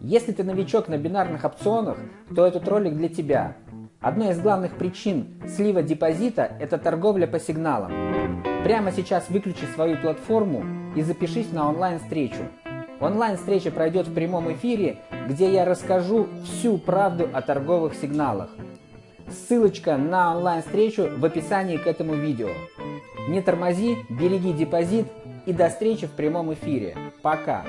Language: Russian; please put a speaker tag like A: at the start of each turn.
A: Если ты новичок на бинарных опционах, то этот ролик для тебя. Одна из главных причин слива депозита – это торговля по сигналам. Прямо сейчас выключи свою платформу и запишись на онлайн-встречу. Онлайн-встреча пройдет в прямом эфире, где я расскажу всю правду о торговых сигналах. Ссылочка на онлайн-встречу в описании к этому видео. Не тормози, береги депозит и до встречи в прямом эфире. Пока!